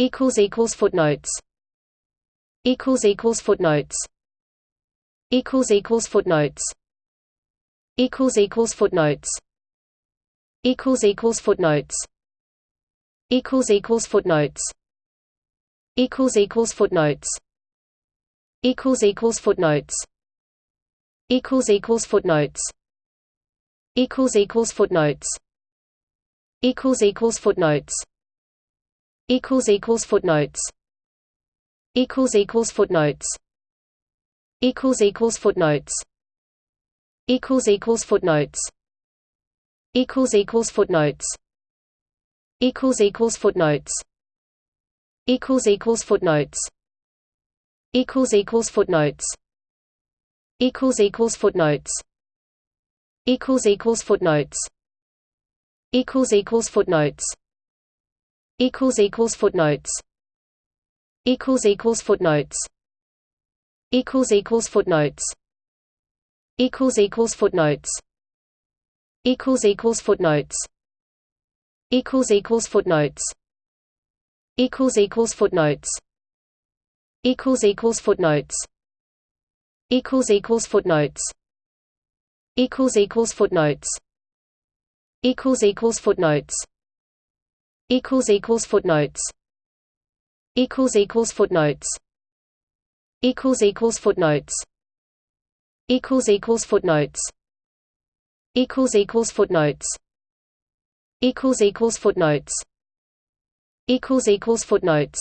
equals equals footnotes equals equals footnotes equals equals footnotes equals equals footnotes equals equals footnotes equals equals footnotes equals equals footnotes equals equals footnotes equals equals footnotes equals equals footnotes equals equals footnotes equals equals footnotes equals equals footnotes equals equals footnotes equals equals footnotes equals equals footnotes equals equals footnotes equals equals footnotes equals equals footnotes equals equals footnotes equals equals footnotes equals equals footnotes equals equals footnotes equals equals footnotes equals equals footnotes equals equals footnotes equals equals footnotes equals equals footnotes equals equals footnotes equals equals footnotes equals equals footnotes equals equals footnotes equals equals footnotes equals equals footnotes. Equals equals footnotes. Equals equals footnotes. Equals equals footnotes. Equals equals footnotes. Equals equals footnotes. Equals equals footnotes